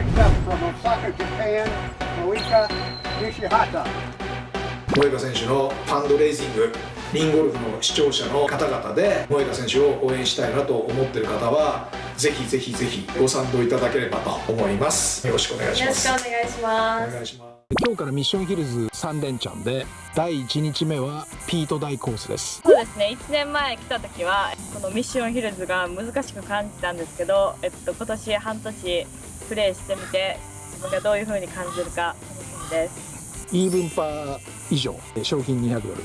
picked up from Osaka, Japan, Moika Nishihata. 萌香選手のファンドレイジングリンゴルフの視聴者の方々で萌香選手を応援したいなと思っている方はぜひぜひぜひご賛同いただければと思います。よろしくお願いします。よろしくお願いします。お願いします。今日からミッションヒルズ3連チャンで第1日目はピート大コースです。そうですね。1年前来た時はこのミッションヒルズが難しく感じたんですけど、えっと、今年半年プレーしてみて自分がどういう風に感じるか楽しみです。イーブンパー以上賞金200ドル。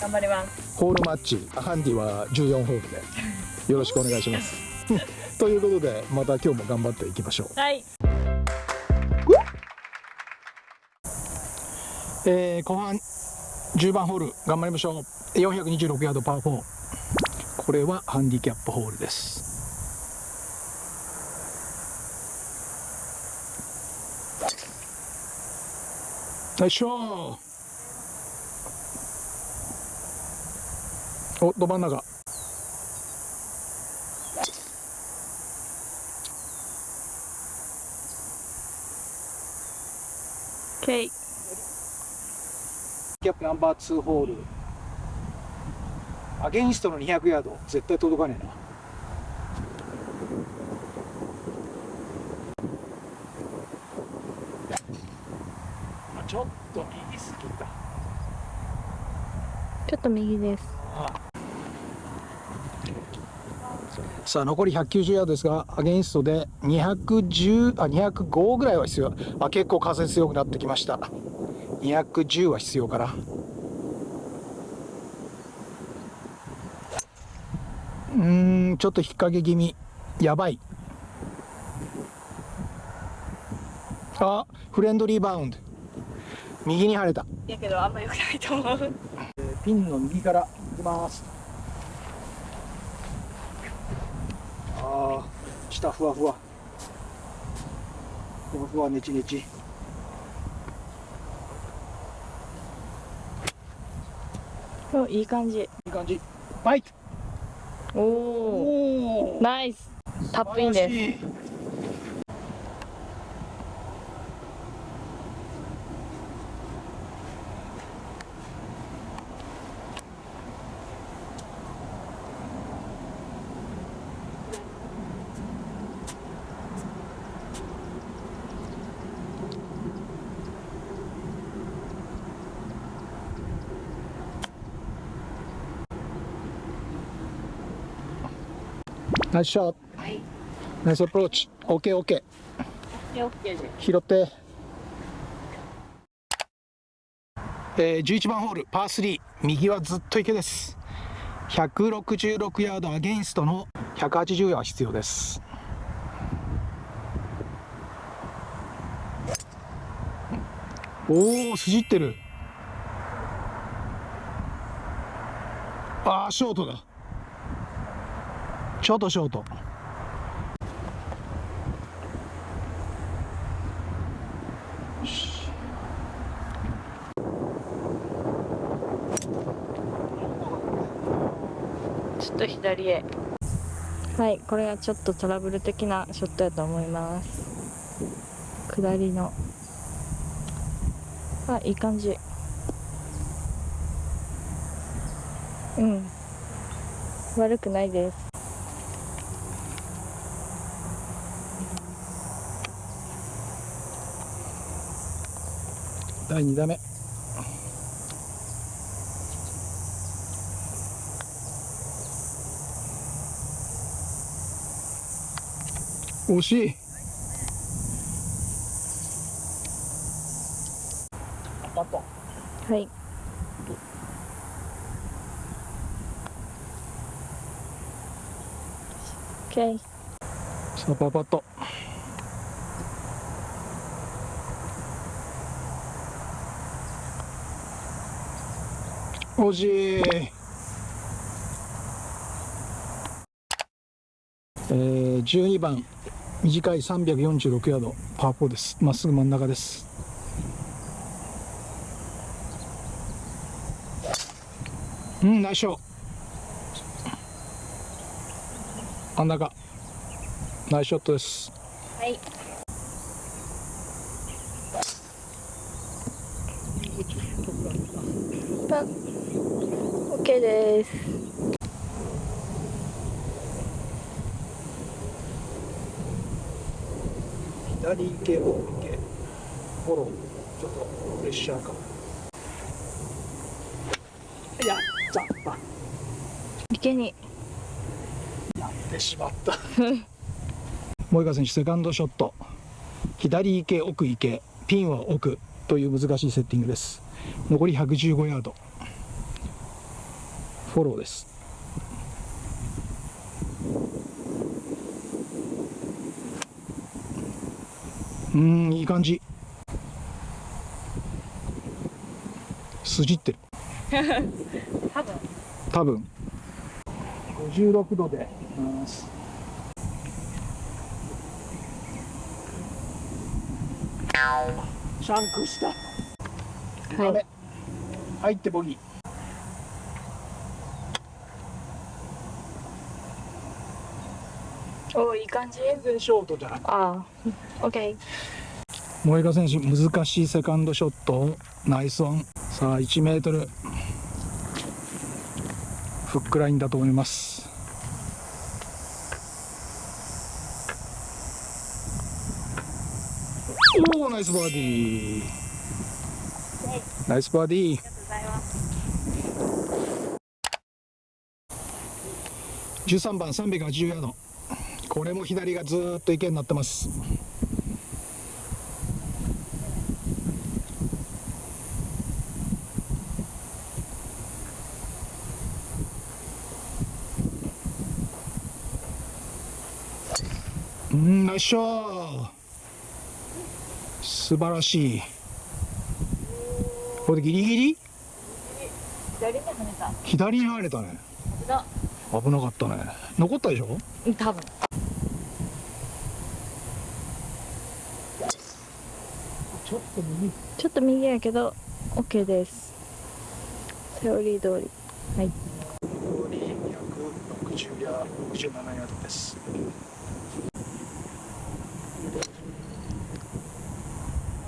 頑張ります。ホールマッチハンディは14ホールで。よろしくお願いします。ということでまた今日も頑張っていきましょう。はい。えー、後半10番ホール頑張りましょう。426ヤードパー4これはハンディキャップホールですよいしょおど真ん中。ケイ。キャップナンバー2ホール。アゲインストの200ヤード絶対届かねえなちょっと右すぎたちょっと右です。さあ残り190ヤードですがアゲインストで210あ205ぐらいは必要。あ結構風強くなってきました。210は必要かな。うんちょっと引っ掛け気味。やばい。あフレンドリーバウンド右に晴れた。やけどあんま良くないと思う。ピンの右から行きます。ああ下ふわふわ。ふわふわネチネチおいい感じ。いい感じ。バイト。おおナイス。タップインですナイスショットはいナイスアプローチ OKOK オッケーです拾って、えー、11番ホールパー3右はずっと池です。166ヤードアゲインストの180ヤード必要です。おお筋ってる。ああショートだショートショート。ちょっと左へ。はいこれがちょっとトラブル的なショットやと思います。下りの。あいい感じ。うん。悪くないです第2打目。惜しい。パットはい。オッケーさあパーパット惜しい。えー、12番。短い346ヤード。パー4です。まっすぐ真ん中です。うんナイスショー。真ん中。ナイスショットです。はい。です。左行け奥行けフォローちょっとプレッシャーかやっちゃった池に。やってしまった。萌香選手セカンドショット。左行け奥行け。ピンは奥という難しいセッティングです。残り115ヤードフォローです。うーんいい感じ。筋ってる。多分。多分56度で。ますシャンクした。はい。入ってボギーおいい感じ？全然ショートじゃない。ああ OK 萌香選手難しいセカンドショット。ナイスオン。さあ1メートル。フックラインだと思います。おおナイスバーディー。ナイスバーディー。ありがとうございます13番380ヤードこれも左がずーっと池になってます。うんナイスショー。素晴らしい。これでギリギリ？左に跳ねた。左に入れたね。危なかったね。残ったでしょ？うん多分ちょっと右ちょっと右やけど OK です。セオリー通り。はい。残り160や67ヤードです。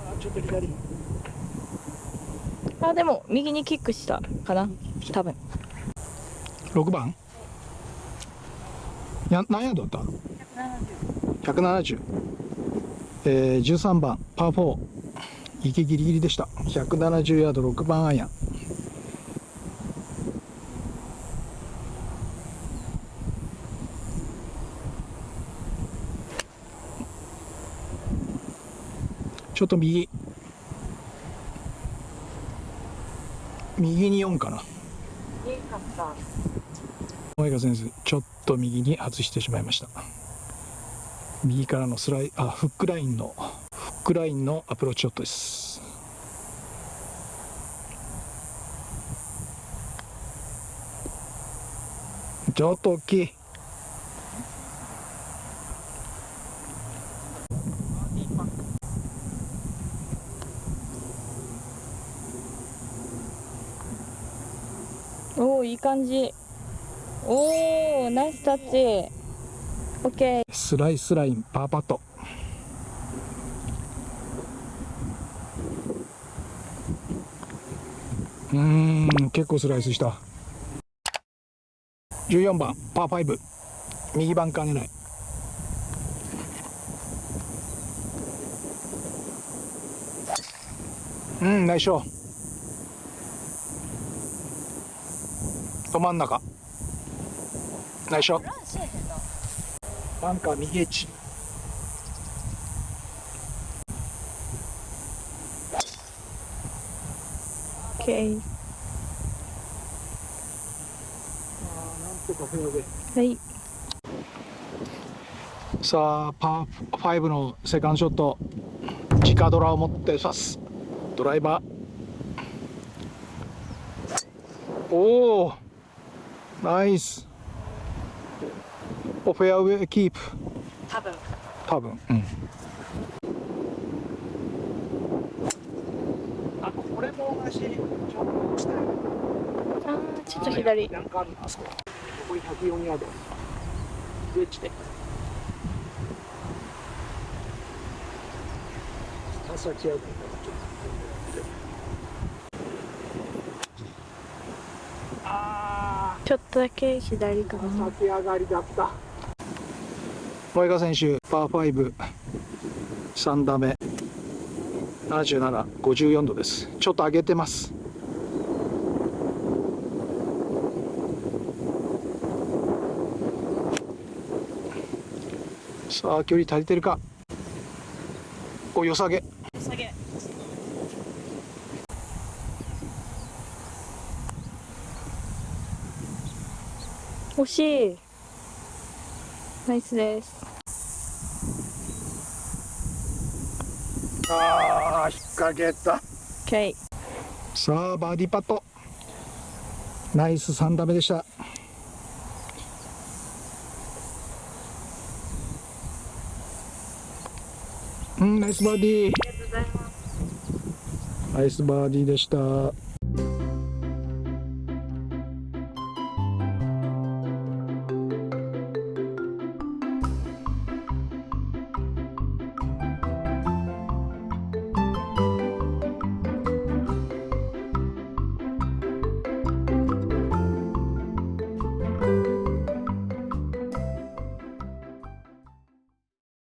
あちょっと左。あでも右にキックしたかな。多分。6番？や何ヤードだった？170えー、13番パー4池ギリギリでした。170ヤード6番アイアン。ちょっと右。右に4かな。いいかった萌香選手ちょっと右に外してしまいました。右からのスライあフックラインのックラインのアプローチショットです。ちょっと大きいおおいい感じ。おおナイスタッチ。OK スライスラインパーパットうん結構スライスした。14番パー5右バンカー狙い。うんナイスショど真ん中。ナイスショバンカー右エッジ。OK はい。さあパー5のセカンドショット。直ドラを持って刺す。ドライバー。おおナイス。おフェアウェイキープ。多分。多分。うんこれも同じちょっとしてあーちょっと左。なんかあるなあそこ残り104ヤードウェッジで朝来やるあちょっとだけ左かな。立ち上がりだった萌香選手パー53打目。7754度です。ちょっと上げてます。さあ距離足りてるか？およさげ。下げ。惜しい。ナイスですああ引っ掛けた。OK さあバーディーパット。ナイス3打目でした。うんナイスバーディー。ありがとうございます。ナイスバーディーでした